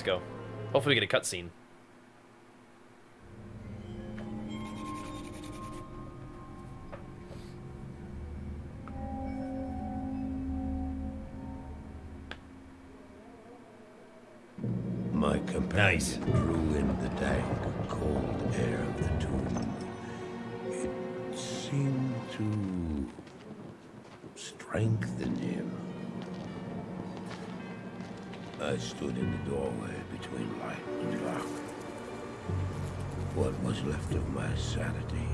Let's go. Hopefully we get a cutscene. My companion Nice. drew in the dank, cold air of the tomb. It seemed to strengthen him. I stood in the doorway between light and dark. What was left of my sanity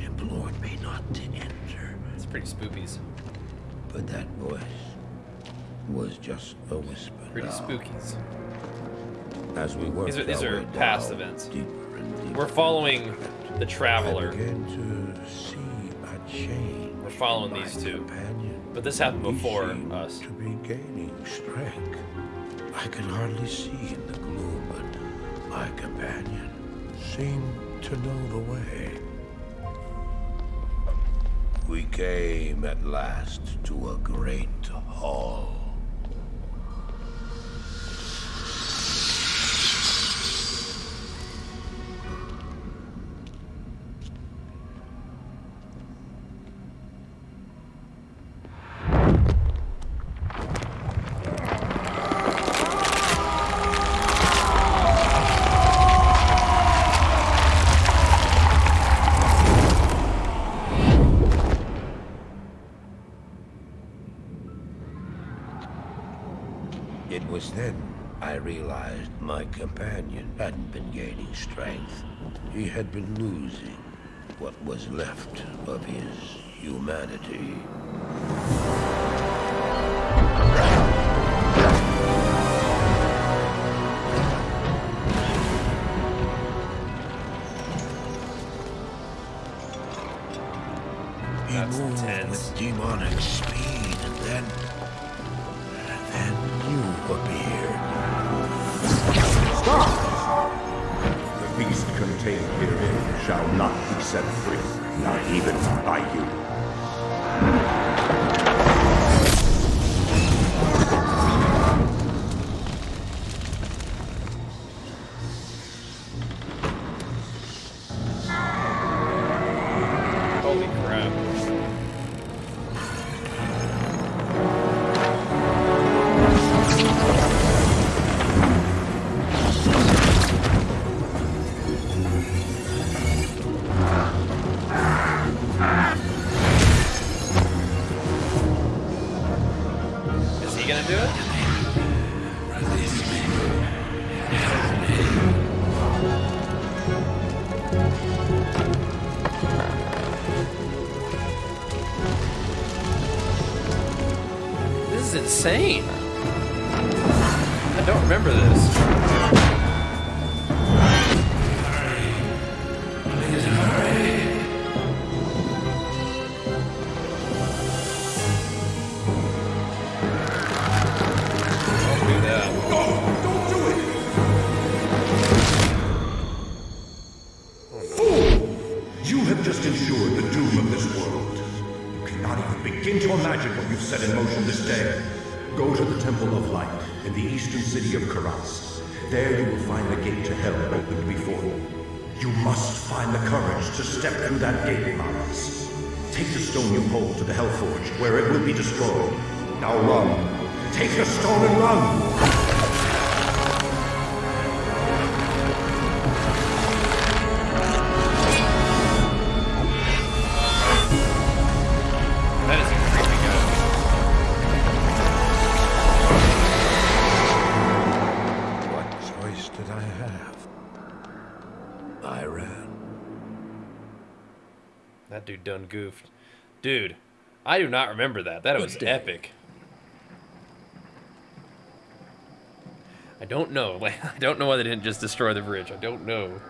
implored me not to enter. It's pretty spookies. But that voice was just a whisper. Pretty now. spookies. As we worked These are- these are past down, events. deeper deeper We're following the Traveler. began to see a change. We're following these two. But this happened before us. To be gaining strength. I could hardly see in the gloom, but my companion seemed to know the way. We came at last to a It was then I realized my companion hadn't been gaining strength. He had been losing what was left of his humanity. He That's moved intense. with demonic speed, and then, shall not be set free, not even by you. Gonna do it? This is insane. I don't remember this. You have just ensured the doom of this world. You cannot even begin to imagine what you've set in motion this day. Go to the Temple of Light in the eastern city of Kurast. There you will find the gate to hell opened before you. You must find the courage to step through that gate, Marius. Take the stone you hold to the Hellforge, where it will be destroyed. Now run. Take the stone and run! That dude done goofed. Dude, I do not remember that. That was day. epic. I don't know. Like, I don't know why they didn't just destroy the bridge. I don't know.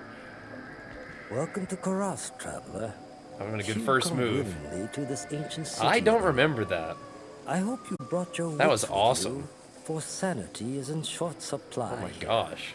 Welcome to Kurast, traveler. Having a good You first move. to this ancient city. I don't remember that. I hope you brought your That was wits with awesome. you, for sanity is in short supply. Oh my gosh.